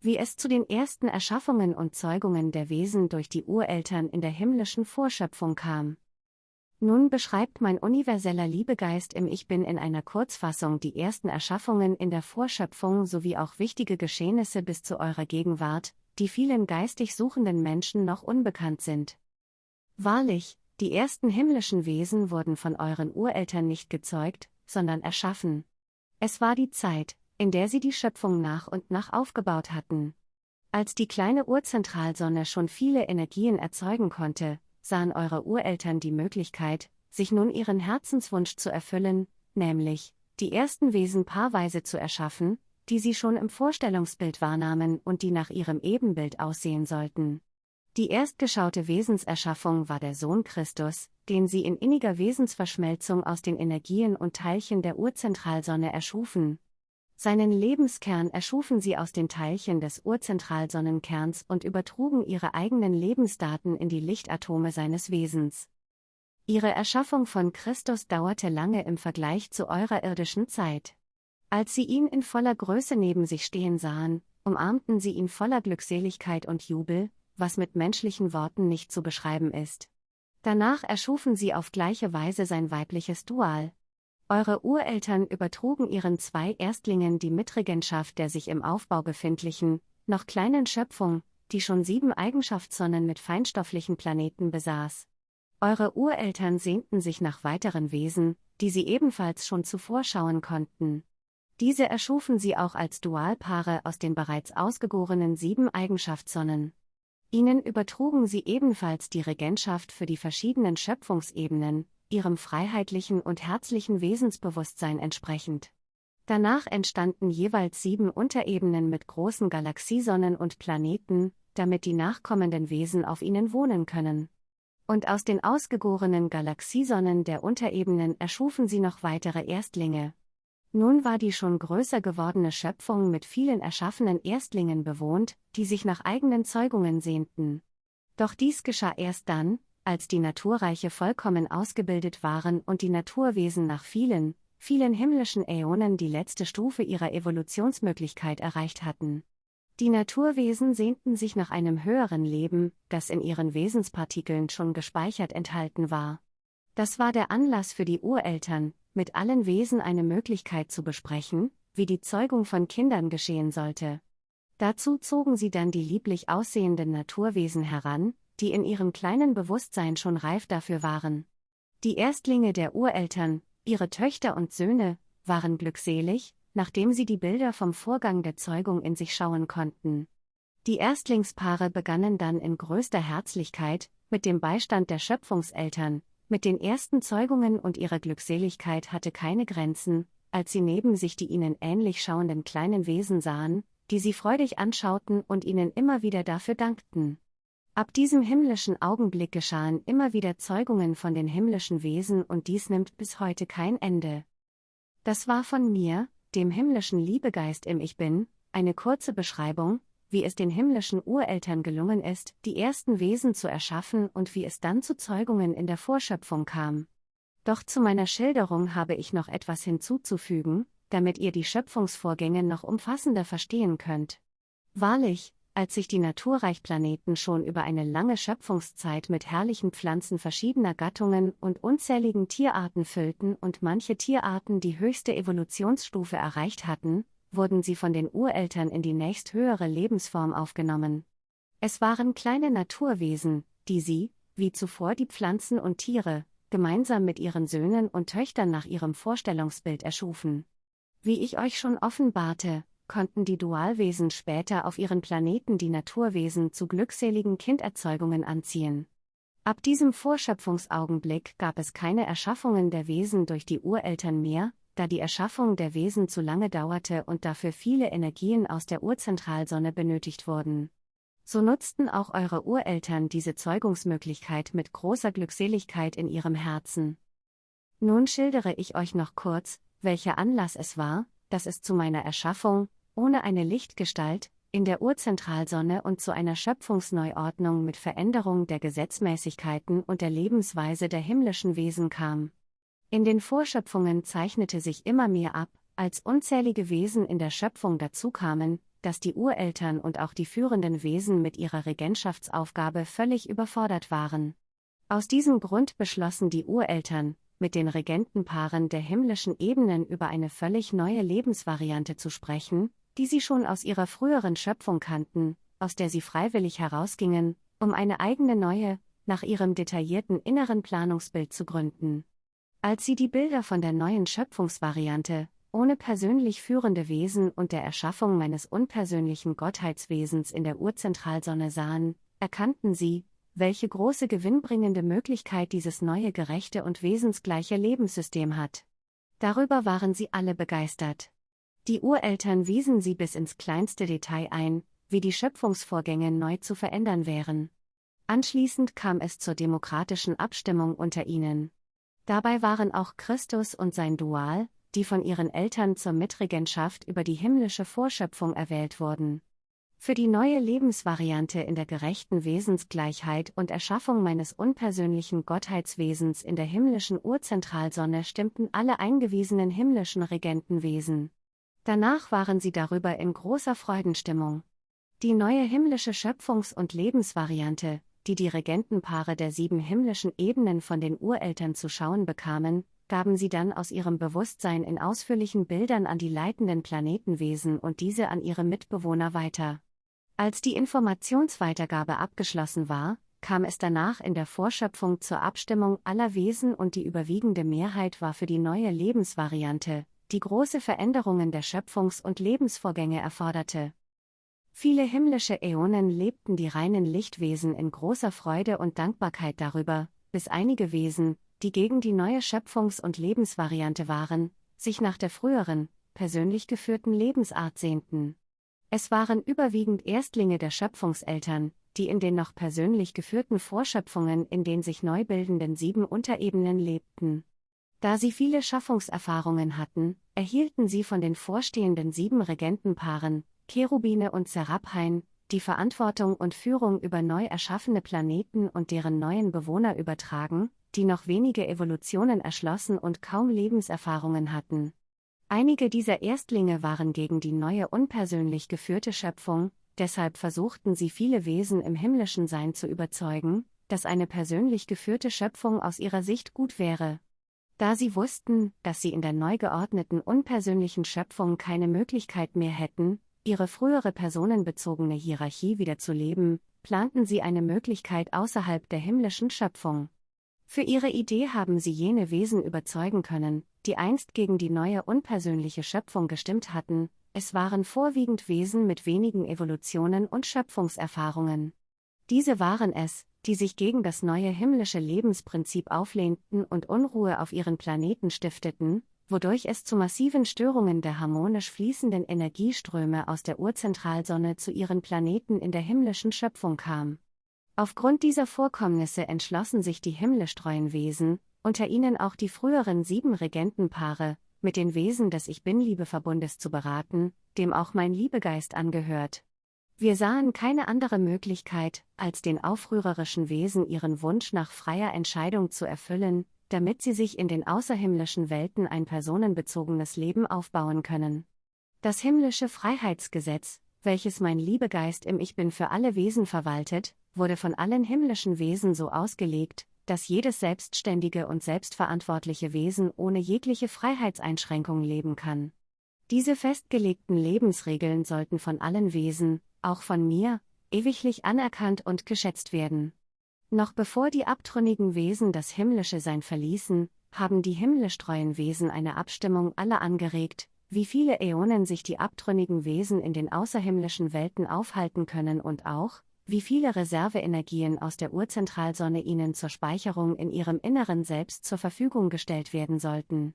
wie es zu den ersten Erschaffungen und Zeugungen der Wesen durch die Ureltern in der himmlischen Vorschöpfung kam. Nun beschreibt mein universeller Liebegeist im Ich Bin in einer Kurzfassung die ersten Erschaffungen in der Vorschöpfung sowie auch wichtige Geschehnisse bis zu eurer Gegenwart, die vielen geistig suchenden Menschen noch unbekannt sind. Wahrlich, die ersten himmlischen Wesen wurden von euren Ureltern nicht gezeugt, sondern erschaffen. Es war die Zeit, in der sie die Schöpfung nach und nach aufgebaut hatten. Als die kleine Urzentralsonne schon viele Energien erzeugen konnte, sahen eure Ureltern die Möglichkeit, sich nun ihren Herzenswunsch zu erfüllen, nämlich, die ersten Wesen paarweise zu erschaffen, die sie schon im Vorstellungsbild wahrnahmen und die nach ihrem Ebenbild aussehen sollten. Die erstgeschaute Wesenserschaffung war der Sohn Christus, den sie in inniger Wesensverschmelzung aus den Energien und Teilchen der Urzentralsonne erschufen. Seinen Lebenskern erschufen sie aus den Teilchen des Urzentralsonnenkerns und übertrugen ihre eigenen Lebensdaten in die Lichtatome seines Wesens. Ihre Erschaffung von Christus dauerte lange im Vergleich zu eurer irdischen Zeit. Als sie ihn in voller Größe neben sich stehen sahen, umarmten sie ihn voller Glückseligkeit und Jubel, was mit menschlichen Worten nicht zu beschreiben ist. Danach erschufen sie auf gleiche Weise sein weibliches Dual. Eure Ureltern übertrugen ihren zwei Erstlingen die Mitregentschaft der sich im Aufbau befindlichen, noch kleinen Schöpfung, die schon sieben Eigenschaftssonnen mit feinstofflichen Planeten besaß. Eure Ureltern sehnten sich nach weiteren Wesen, die sie ebenfalls schon zuvor schauen konnten. Diese erschufen sie auch als Dualpaare aus den bereits ausgegorenen sieben Eigenschaftssonnen. Ihnen übertrugen sie ebenfalls die Regentschaft für die verschiedenen Schöpfungsebenen, ihrem freiheitlichen und herzlichen Wesensbewusstsein entsprechend. Danach entstanden jeweils sieben Unterebenen mit großen Galaxiesonnen und Planeten, damit die nachkommenden Wesen auf ihnen wohnen können. Und aus den ausgegorenen Galaxiesonnen der Unterebenen erschufen sie noch weitere Erstlinge, nun war die schon größer gewordene Schöpfung mit vielen erschaffenen Erstlingen bewohnt, die sich nach eigenen Zeugungen sehnten. Doch dies geschah erst dann, als die Naturreiche vollkommen ausgebildet waren und die Naturwesen nach vielen, vielen himmlischen Äonen die letzte Stufe ihrer Evolutionsmöglichkeit erreicht hatten. Die Naturwesen sehnten sich nach einem höheren Leben, das in ihren Wesenspartikeln schon gespeichert enthalten war. Das war der Anlass für die Ureltern, mit allen Wesen eine Möglichkeit zu besprechen, wie die Zeugung von Kindern geschehen sollte. Dazu zogen sie dann die lieblich aussehenden Naturwesen heran, die in ihrem kleinen Bewusstsein schon reif dafür waren. Die Erstlinge der Ureltern, ihre Töchter und Söhne, waren glückselig, nachdem sie die Bilder vom Vorgang der Zeugung in sich schauen konnten. Die Erstlingspaare begannen dann in größter Herzlichkeit, mit dem Beistand der Schöpfungseltern, mit den ersten Zeugungen und ihrer Glückseligkeit hatte keine Grenzen, als sie neben sich die ihnen ähnlich schauenden kleinen Wesen sahen, die sie freudig anschauten und ihnen immer wieder dafür dankten. Ab diesem himmlischen Augenblick geschahen immer wieder Zeugungen von den himmlischen Wesen und dies nimmt bis heute kein Ende. Das war von mir, dem himmlischen Liebegeist im Ich Bin, eine kurze Beschreibung, wie es den himmlischen Ureltern gelungen ist, die ersten Wesen zu erschaffen und wie es dann zu Zeugungen in der Vorschöpfung kam. Doch zu meiner Schilderung habe ich noch etwas hinzuzufügen, damit ihr die Schöpfungsvorgänge noch umfassender verstehen könnt. Wahrlich, als sich die Naturreichplaneten schon über eine lange Schöpfungszeit mit herrlichen Pflanzen verschiedener Gattungen und unzähligen Tierarten füllten und manche Tierarten die höchste Evolutionsstufe erreicht hatten, wurden sie von den Ureltern in die nächsthöhere Lebensform aufgenommen. Es waren kleine Naturwesen, die sie, wie zuvor die Pflanzen und Tiere, gemeinsam mit ihren Söhnen und Töchtern nach ihrem Vorstellungsbild erschufen. Wie ich euch schon offenbarte, konnten die Dualwesen später auf ihren Planeten die Naturwesen zu glückseligen Kinderzeugungen anziehen. Ab diesem Vorschöpfungsaugenblick gab es keine Erschaffungen der Wesen durch die Ureltern mehr, da die Erschaffung der Wesen zu lange dauerte und dafür viele Energien aus der Urzentralsonne benötigt wurden. So nutzten auch eure Ureltern diese Zeugungsmöglichkeit mit großer Glückseligkeit in ihrem Herzen. Nun schildere ich euch noch kurz, welcher Anlass es war, dass es zu meiner Erschaffung, ohne eine Lichtgestalt, in der Urzentralsonne und zu einer Schöpfungsneuordnung mit Veränderung der Gesetzmäßigkeiten und der Lebensweise der himmlischen Wesen kam. In den Vorschöpfungen zeichnete sich immer mehr ab, als unzählige Wesen in der Schöpfung dazukamen, dass die Ureltern und auch die führenden Wesen mit ihrer Regentschaftsaufgabe völlig überfordert waren. Aus diesem Grund beschlossen die Ureltern, mit den Regentenpaaren der himmlischen Ebenen über eine völlig neue Lebensvariante zu sprechen, die sie schon aus ihrer früheren Schöpfung kannten, aus der sie freiwillig herausgingen, um eine eigene neue, nach ihrem detaillierten inneren Planungsbild zu gründen. Als sie die Bilder von der neuen Schöpfungsvariante, ohne persönlich führende Wesen und der Erschaffung meines unpersönlichen Gottheitswesens in der Urzentralsonne sahen, erkannten sie, welche große gewinnbringende Möglichkeit dieses neue gerechte und wesensgleiche Lebenssystem hat. Darüber waren sie alle begeistert. Die Ureltern wiesen sie bis ins kleinste Detail ein, wie die Schöpfungsvorgänge neu zu verändern wären. Anschließend kam es zur demokratischen Abstimmung unter ihnen. Dabei waren auch Christus und sein Dual, die von ihren Eltern zur Mitregentschaft über die himmlische Vorschöpfung erwählt wurden. Für die neue Lebensvariante in der gerechten Wesensgleichheit und Erschaffung meines unpersönlichen Gottheitswesens in der himmlischen Urzentralsonne stimmten alle eingewiesenen himmlischen Regentenwesen. Danach waren sie darüber in großer Freudenstimmung. Die neue himmlische Schöpfungs- und Lebensvariante, die die Regentenpaare der sieben himmlischen Ebenen von den Ureltern zu schauen bekamen, gaben sie dann aus ihrem Bewusstsein in ausführlichen Bildern an die leitenden Planetenwesen und diese an ihre Mitbewohner weiter. Als die Informationsweitergabe abgeschlossen war, kam es danach in der Vorschöpfung zur Abstimmung aller Wesen und die überwiegende Mehrheit war für die neue Lebensvariante, die große Veränderungen der Schöpfungs- und Lebensvorgänge erforderte. Viele himmlische Äonen lebten die reinen Lichtwesen in großer Freude und Dankbarkeit darüber, bis einige Wesen, die gegen die neue Schöpfungs- und Lebensvariante waren, sich nach der früheren, persönlich geführten Lebensart sehnten. Es waren überwiegend Erstlinge der Schöpfungseltern, die in den noch persönlich geführten Vorschöpfungen in den sich neu bildenden sieben Unterebenen lebten. Da sie viele Schaffungserfahrungen hatten, erhielten sie von den vorstehenden sieben Regentenpaaren, Cherubine und Seraphain, die Verantwortung und Führung über neu erschaffene Planeten und deren neuen Bewohner übertragen, die noch wenige Evolutionen erschlossen und kaum Lebenserfahrungen hatten. Einige dieser Erstlinge waren gegen die neue unpersönlich geführte Schöpfung, deshalb versuchten sie viele Wesen im himmlischen Sein zu überzeugen, dass eine persönlich geführte Schöpfung aus ihrer Sicht gut wäre. Da sie wussten, dass sie in der neu geordneten unpersönlichen Schöpfung keine Möglichkeit mehr hätten, ihre frühere personenbezogene Hierarchie wieder zu leben, planten sie eine Möglichkeit außerhalb der himmlischen Schöpfung. Für ihre Idee haben sie jene Wesen überzeugen können, die einst gegen die neue unpersönliche Schöpfung gestimmt hatten, es waren vorwiegend Wesen mit wenigen Evolutionen und Schöpfungserfahrungen. Diese waren es, die sich gegen das neue himmlische Lebensprinzip auflehnten und Unruhe auf ihren Planeten stifteten, wodurch es zu massiven Störungen der harmonisch fließenden Energieströme aus der Urzentralsonne zu ihren Planeten in der himmlischen Schöpfung kam. Aufgrund dieser Vorkommnisse entschlossen sich die himmlisch treuen Wesen, unter ihnen auch die früheren sieben Regentenpaare, mit den Wesen des Ich Bin-Liebeverbundes zu beraten, dem auch mein Liebegeist angehört. Wir sahen keine andere Möglichkeit, als den aufrührerischen Wesen ihren Wunsch nach freier Entscheidung zu erfüllen, damit sie sich in den außerhimmlischen Welten ein personenbezogenes Leben aufbauen können. Das himmlische Freiheitsgesetz, welches mein Liebegeist im Ich Bin für alle Wesen verwaltet, wurde von allen himmlischen Wesen so ausgelegt, dass jedes selbstständige und selbstverantwortliche Wesen ohne jegliche Freiheitseinschränkung leben kann. Diese festgelegten Lebensregeln sollten von allen Wesen, auch von mir, ewiglich anerkannt und geschätzt werden. Noch bevor die abtrünnigen Wesen das himmlische Sein verließen, haben die himmlisch treuen Wesen eine Abstimmung aller angeregt, wie viele Äonen sich die abtrünnigen Wesen in den außerhimmlischen Welten aufhalten können und auch, wie viele Reserveenergien aus der Urzentralsonne ihnen zur Speicherung in ihrem inneren Selbst zur Verfügung gestellt werden sollten.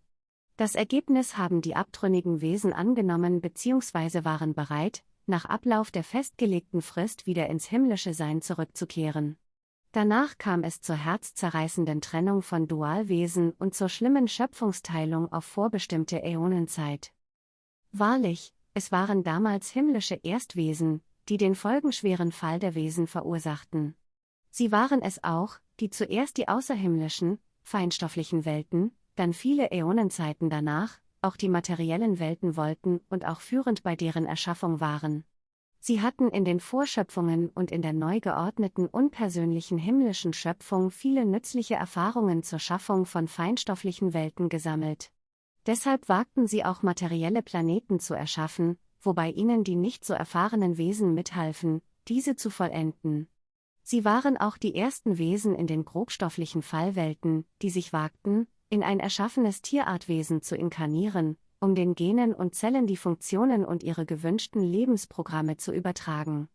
Das Ergebnis haben die abtrünnigen Wesen angenommen bzw. waren bereit, nach Ablauf der festgelegten Frist wieder ins himmlische Sein zurückzukehren. Danach kam es zur herzzerreißenden Trennung von Dualwesen und zur schlimmen Schöpfungsteilung auf vorbestimmte Äonenzeit. Wahrlich, es waren damals himmlische Erstwesen, die den folgenschweren Fall der Wesen verursachten. Sie waren es auch, die zuerst die außerhimmlischen, feinstofflichen Welten, dann viele Äonenzeiten danach, auch die materiellen Welten wollten und auch führend bei deren Erschaffung waren. Sie hatten in den Vorschöpfungen und in der neu geordneten unpersönlichen himmlischen Schöpfung viele nützliche Erfahrungen zur Schaffung von feinstofflichen Welten gesammelt. Deshalb wagten sie auch materielle Planeten zu erschaffen, wobei ihnen die nicht so erfahrenen Wesen mithalfen, diese zu vollenden. Sie waren auch die ersten Wesen in den grobstofflichen Fallwelten, die sich wagten, in ein erschaffenes Tierartwesen zu inkarnieren, um den Genen und Zellen die Funktionen und ihre gewünschten Lebensprogramme zu übertragen.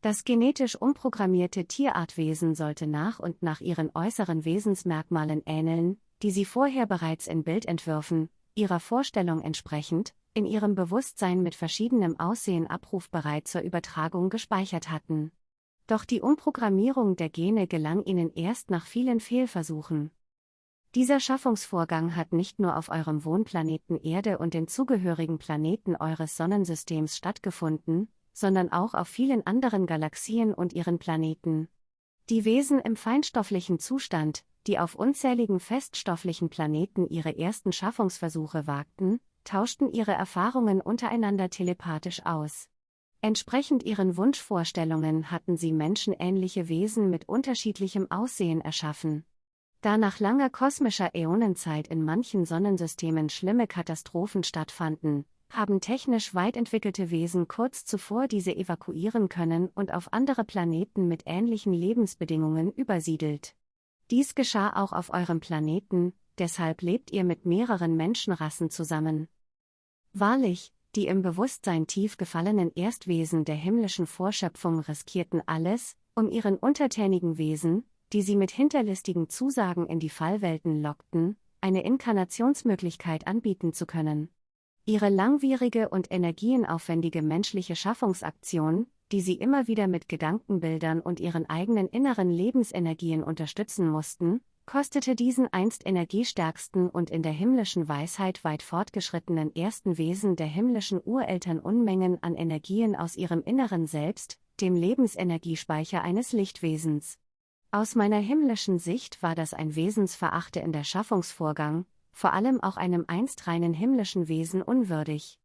Das genetisch umprogrammierte Tierartwesen sollte nach und nach ihren äußeren Wesensmerkmalen ähneln, die sie vorher bereits in Bildentwürfen, ihrer Vorstellung entsprechend, in ihrem Bewusstsein mit verschiedenem Aussehen abrufbereit zur Übertragung gespeichert hatten. Doch die Umprogrammierung der Gene gelang ihnen erst nach vielen Fehlversuchen. Dieser Schaffungsvorgang hat nicht nur auf eurem Wohnplaneten Erde und den zugehörigen Planeten eures Sonnensystems stattgefunden, sondern auch auf vielen anderen Galaxien und ihren Planeten. Die Wesen im feinstofflichen Zustand, die auf unzähligen feststofflichen Planeten ihre ersten Schaffungsversuche wagten, tauschten ihre Erfahrungen untereinander telepathisch aus. Entsprechend ihren Wunschvorstellungen hatten sie menschenähnliche Wesen mit unterschiedlichem Aussehen erschaffen. Da nach langer kosmischer Äonenzeit in manchen Sonnensystemen schlimme Katastrophen stattfanden, haben technisch weit entwickelte Wesen kurz zuvor diese evakuieren können und auf andere Planeten mit ähnlichen Lebensbedingungen übersiedelt. Dies geschah auch auf eurem Planeten, deshalb lebt ihr mit mehreren Menschenrassen zusammen. Wahrlich, die im Bewusstsein tief gefallenen Erstwesen der himmlischen Vorschöpfung riskierten alles, um ihren untertänigen Wesen, die sie mit hinterlistigen Zusagen in die Fallwelten lockten, eine Inkarnationsmöglichkeit anbieten zu können. Ihre langwierige und energienaufwendige menschliche Schaffungsaktion, die sie immer wieder mit Gedankenbildern und ihren eigenen inneren Lebensenergien unterstützen mussten, kostete diesen einst energiestärksten und in der himmlischen Weisheit weit fortgeschrittenen ersten Wesen der himmlischen Ureltern Unmengen an Energien aus ihrem inneren Selbst, dem Lebensenergiespeicher eines Lichtwesens. Aus meiner himmlischen Sicht war das ein wesensverachtender Schaffungsvorgang, vor allem auch einem einst reinen himmlischen Wesen unwürdig.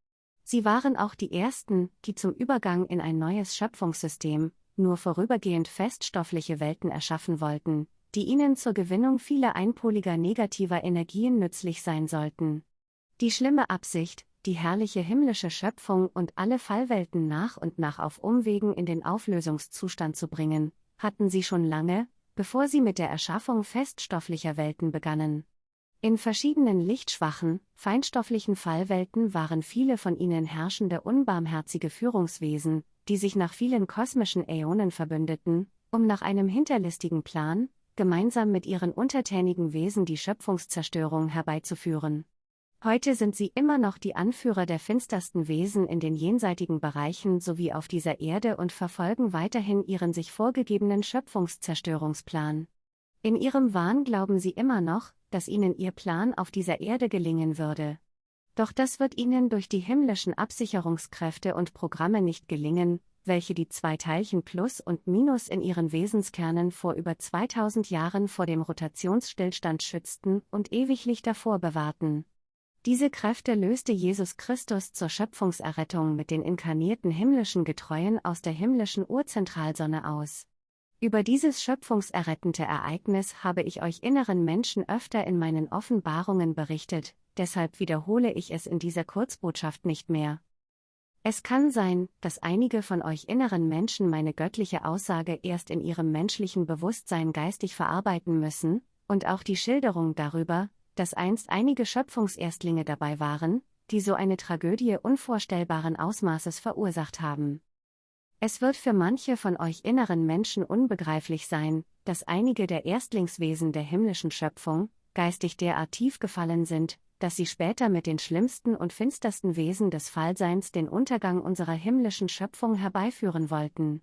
Sie waren auch die ersten, die zum Übergang in ein neues Schöpfungssystem, nur vorübergehend feststoffliche Welten erschaffen wollten, die ihnen zur Gewinnung vieler einpoliger negativer Energien nützlich sein sollten. Die schlimme Absicht, die herrliche himmlische Schöpfung und alle Fallwelten nach und nach auf Umwegen in den Auflösungszustand zu bringen, hatten sie schon lange, bevor sie mit der Erschaffung feststofflicher Welten begannen. In verschiedenen lichtschwachen, feinstofflichen Fallwelten waren viele von ihnen herrschende unbarmherzige Führungswesen, die sich nach vielen kosmischen Äonen verbündeten, um nach einem hinterlistigen Plan, gemeinsam mit ihren untertänigen Wesen die Schöpfungszerstörung herbeizuführen. Heute sind sie immer noch die Anführer der finstersten Wesen in den jenseitigen Bereichen sowie auf dieser Erde und verfolgen weiterhin ihren sich vorgegebenen Schöpfungszerstörungsplan. In ihrem Wahn glauben sie immer noch, dass ihnen ihr Plan auf dieser Erde gelingen würde. Doch das wird ihnen durch die himmlischen Absicherungskräfte und Programme nicht gelingen, welche die zwei Teilchen Plus und Minus in ihren Wesenskernen vor über 2000 Jahren vor dem Rotationsstillstand schützten und ewiglich davor bewahrten. Diese Kräfte löste Jesus Christus zur Schöpfungserrettung mit den inkarnierten himmlischen Getreuen aus der himmlischen Urzentralsonne aus. Über dieses schöpfungserrettende Ereignis habe ich euch inneren Menschen öfter in meinen Offenbarungen berichtet, deshalb wiederhole ich es in dieser Kurzbotschaft nicht mehr. Es kann sein, dass einige von euch inneren Menschen meine göttliche Aussage erst in ihrem menschlichen Bewusstsein geistig verarbeiten müssen, und auch die Schilderung darüber, dass einst einige Schöpfungserstlinge dabei waren, die so eine Tragödie unvorstellbaren Ausmaßes verursacht haben. Es wird für manche von euch inneren Menschen unbegreiflich sein, dass einige der Erstlingswesen der himmlischen Schöpfung, geistig derart tief gefallen sind, dass sie später mit den schlimmsten und finstersten Wesen des Fallseins den Untergang unserer himmlischen Schöpfung herbeiführen wollten.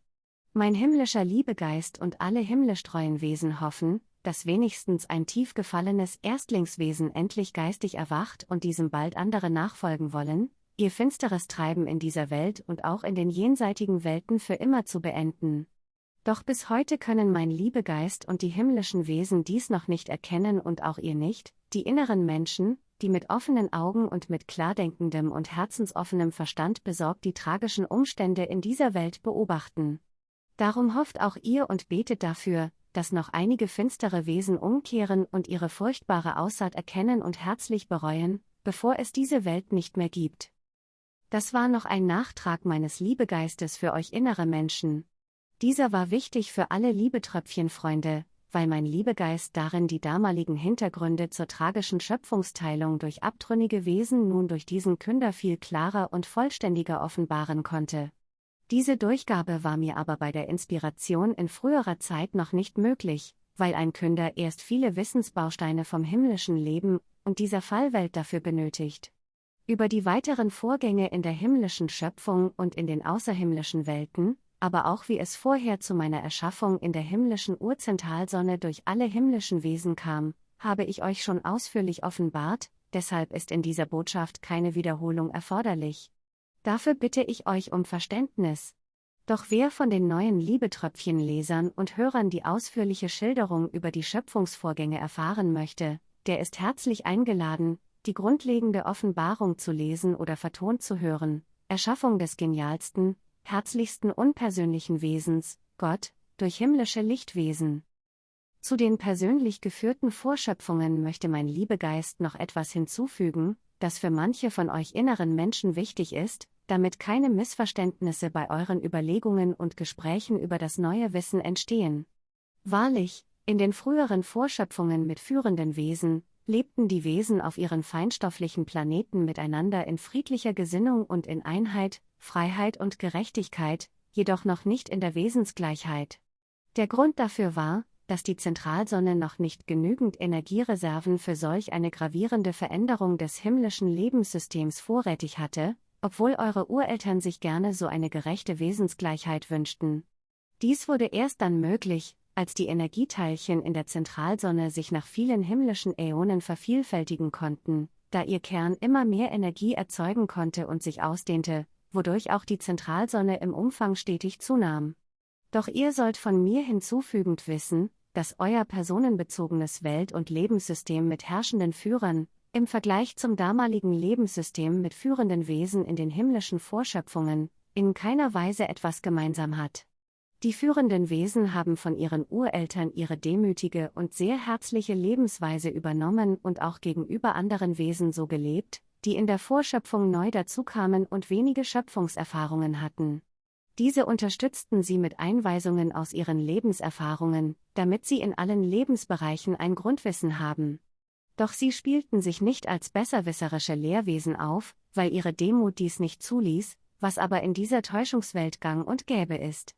Mein himmlischer Liebegeist und alle himmlisch treuen Wesen hoffen, dass wenigstens ein tief gefallenes Erstlingswesen endlich geistig erwacht und diesem bald andere nachfolgen wollen, ihr finsteres Treiben in dieser Welt und auch in den jenseitigen Welten für immer zu beenden. Doch bis heute können mein Liebegeist und die himmlischen Wesen dies noch nicht erkennen und auch ihr nicht, die inneren Menschen, die mit offenen Augen und mit klardenkendem und herzensoffenem Verstand besorgt die tragischen Umstände in dieser Welt beobachten. Darum hofft auch ihr und betet dafür, dass noch einige finstere Wesen umkehren und ihre furchtbare Aussaat erkennen und herzlich bereuen, bevor es diese Welt nicht mehr gibt. Das war noch ein Nachtrag meines Liebegeistes für euch innere Menschen. Dieser war wichtig für alle Liebetröpfchenfreunde, weil mein Liebegeist darin die damaligen Hintergründe zur tragischen Schöpfungsteilung durch abtrünnige Wesen nun durch diesen Künder viel klarer und vollständiger offenbaren konnte. Diese Durchgabe war mir aber bei der Inspiration in früherer Zeit noch nicht möglich, weil ein Künder erst viele Wissensbausteine vom himmlischen Leben und dieser Fallwelt dafür benötigt. Über die weiteren Vorgänge in der himmlischen Schöpfung und in den außerhimmlischen Welten, aber auch wie es vorher zu meiner Erschaffung in der himmlischen Urzentralsonne durch alle himmlischen Wesen kam, habe ich euch schon ausführlich offenbart, deshalb ist in dieser Botschaft keine Wiederholung erforderlich. Dafür bitte ich euch um Verständnis. Doch wer von den neuen Liebetröpfchen-Lesern und Hörern die ausführliche Schilderung über die Schöpfungsvorgänge erfahren möchte, der ist herzlich eingeladen, die grundlegende Offenbarung zu lesen oder vertont zu hören, Erschaffung des genialsten, herzlichsten unpersönlichen Wesens, Gott, durch himmlische Lichtwesen. Zu den persönlich geführten Vorschöpfungen möchte mein Liebegeist noch etwas hinzufügen, das für manche von euch inneren Menschen wichtig ist, damit keine Missverständnisse bei euren Überlegungen und Gesprächen über das neue Wissen entstehen. Wahrlich, in den früheren Vorschöpfungen mit führenden Wesen, lebten die Wesen auf ihren feinstofflichen Planeten miteinander in friedlicher Gesinnung und in Einheit, Freiheit und Gerechtigkeit, jedoch noch nicht in der Wesensgleichheit. Der Grund dafür war, dass die Zentralsonne noch nicht genügend Energiereserven für solch eine gravierende Veränderung des himmlischen Lebenssystems vorrätig hatte, obwohl eure Ureltern sich gerne so eine gerechte Wesensgleichheit wünschten. Dies wurde erst dann möglich, als die Energieteilchen in der Zentralsonne sich nach vielen himmlischen Äonen vervielfältigen konnten, da ihr Kern immer mehr Energie erzeugen konnte und sich ausdehnte, wodurch auch die Zentralsonne im Umfang stetig zunahm. Doch ihr sollt von mir hinzufügend wissen, dass euer personenbezogenes Welt- und Lebenssystem mit herrschenden Führern, im Vergleich zum damaligen Lebenssystem mit führenden Wesen in den himmlischen Vorschöpfungen, in keiner Weise etwas gemeinsam hat. Die führenden Wesen haben von ihren Ureltern ihre demütige und sehr herzliche Lebensweise übernommen und auch gegenüber anderen Wesen so gelebt, die in der Vorschöpfung neu dazukamen und wenige Schöpfungserfahrungen hatten. Diese unterstützten sie mit Einweisungen aus ihren Lebenserfahrungen, damit sie in allen Lebensbereichen ein Grundwissen haben. Doch sie spielten sich nicht als besserwisserische Lehrwesen auf, weil ihre Demut dies nicht zuließ, was aber in dieser Täuschungswelt gang und gäbe ist.